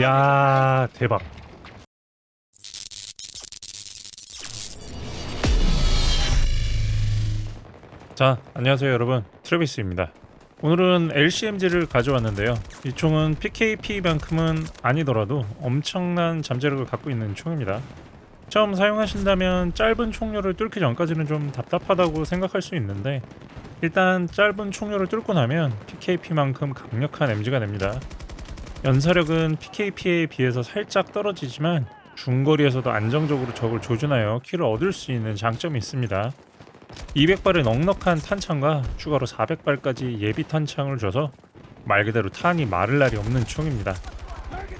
야 대박. 자 안녕하세요 여러분. 트래비스입니다. 오늘은 LCMG를 가져왔는데요. 이 총은 PKP만큼은 아니더라도 엄청난 잠재력을 갖고 있는 총입니다. 처음 사용하신다면 짧은 총료를 뚫기 전까지는 좀 답답하다고 생각할 수 있는데 일단 짧은 총료를 뚫고 나면 PKP만큼 강력한 MG가 됩니다 연사력은 PKP에 비해서 살짝 떨어지지만 중거리에서도 안정적으로 적을 조준하여 kill을 얻을 수 있는 장점이 있습니다. 200발의 넉넉한 탄창과 추가로 400발까지 예비 탄창을 줘서 말 그대로 탄이 마를 날이 없는 총입니다.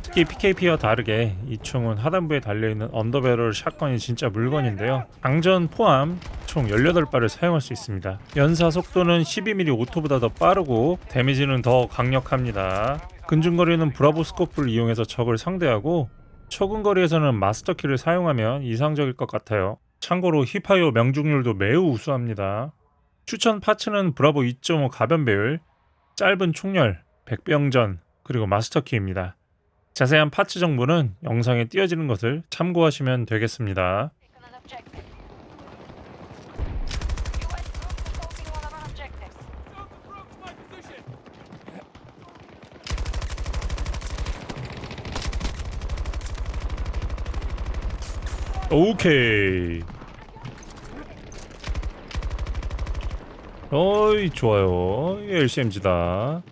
특히 PKP와 다르게 이 총은 하단부에 달려있는 underbarrel shotgun이 진짜 물건인데요. 장전 포함 총 18발을 사용할 수 있습니다. 연사 속도는 12mm auto보다 더 빠르고 데미지는 더 강력합니다. 근중거리는 Bravo scope를 이용해서 적을 상대하고 초근거리에서는 마스터키를 사용하면 이상적일 것 같아요. 참고로 hipfire 명중률도 매우 우수합니다. 추천 parts는 Bravo 2.5 가변 배율, 짧은 총열, 백병전, 그리고 마스터키입니다. 자세한 parts 정보는 영상에 띄어지는 것을 참고하시면 되겠습니다. 오케이. 어이 좋아요. LCMG다.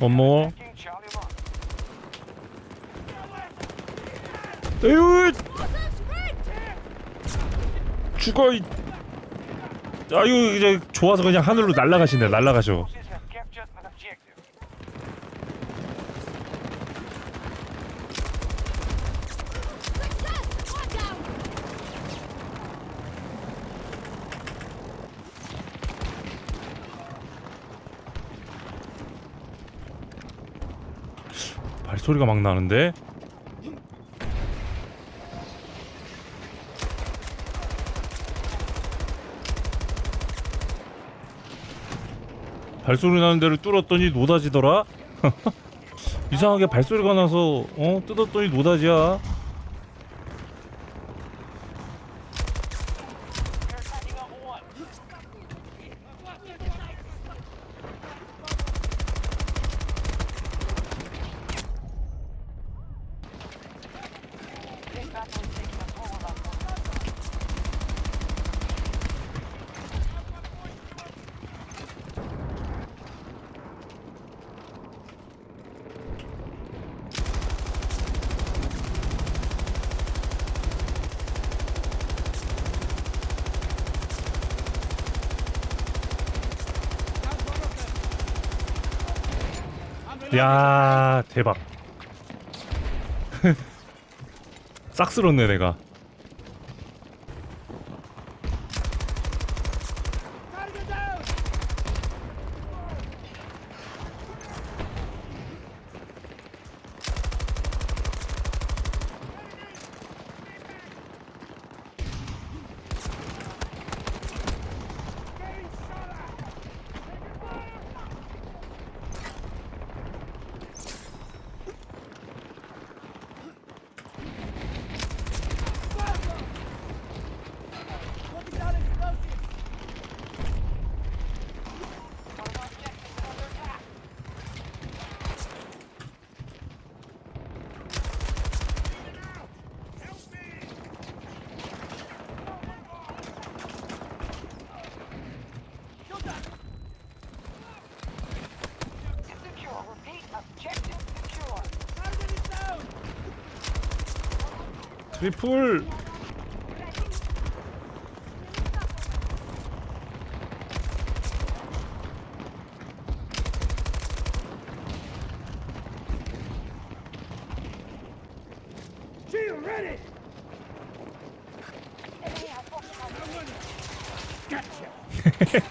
원모. 에휴. 죽어 이. 아유 이제 좋아서 그냥 하늘로 날아가시네 날아가셔. 발소리가 막 나는데 발소리 나는 데를 뚫었더니 노다지더라? 이상하게 발소리가 나서 어? 뜯었더니 노다지야 야 대박. 싹 쓸었네 내가 트리플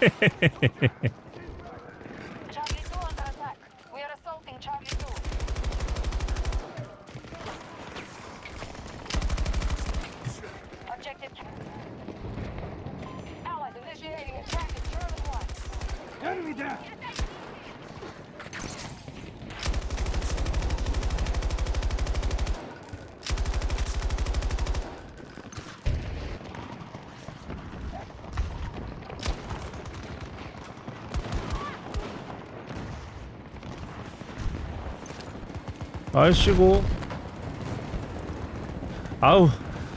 Enemy Objective. Allies initiating attack at German one. Enemy down. 아이씨고 아우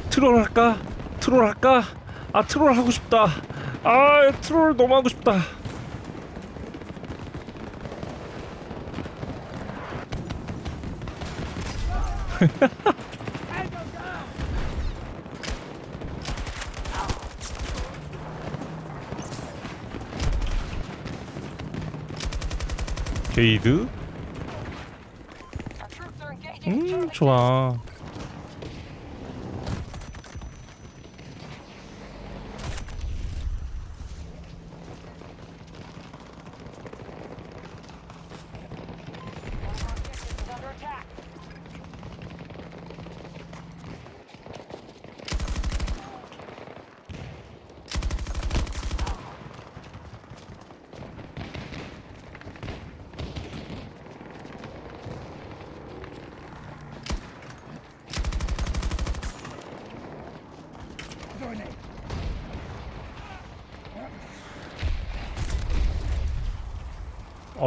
트롤 할까? 트롤 할까? 아 트롤 하고 싶다 아 트롤 너무 하고 싶다 게이드? 음. 좋아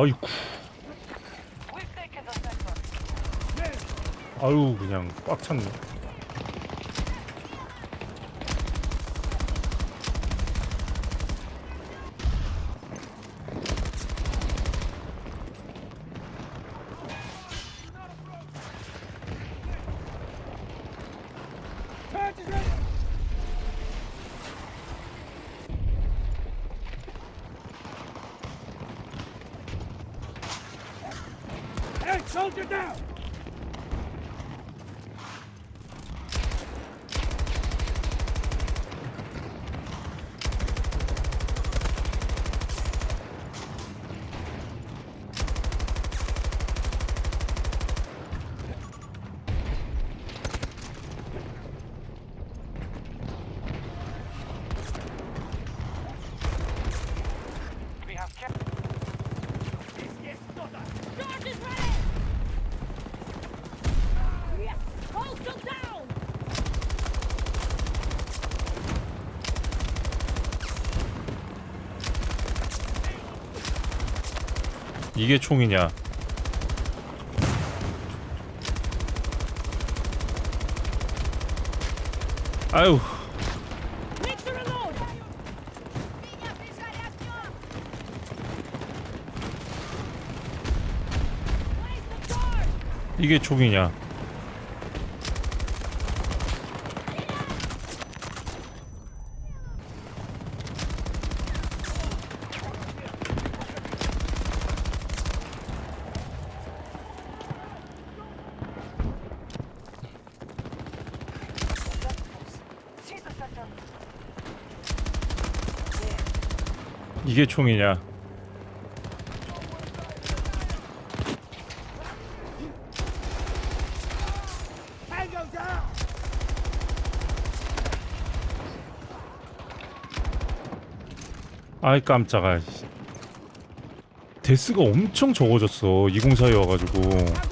아이쿠. 아유 그냥 꽉 찼네 soldier down! 이게 총이냐 아유! 이게 총이냐 이게 총이냐! 아이 깜짝아. 데스가 엄청 적어졌어 204에 와가지고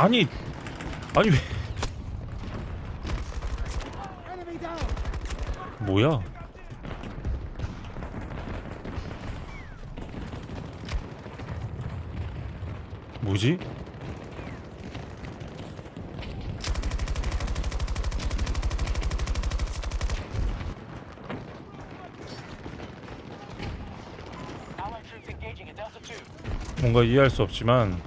아니 아니 왜! 뭐야 뭐지? Allied troops engaging at Delta 2. 뭔가 이해할 수 없지만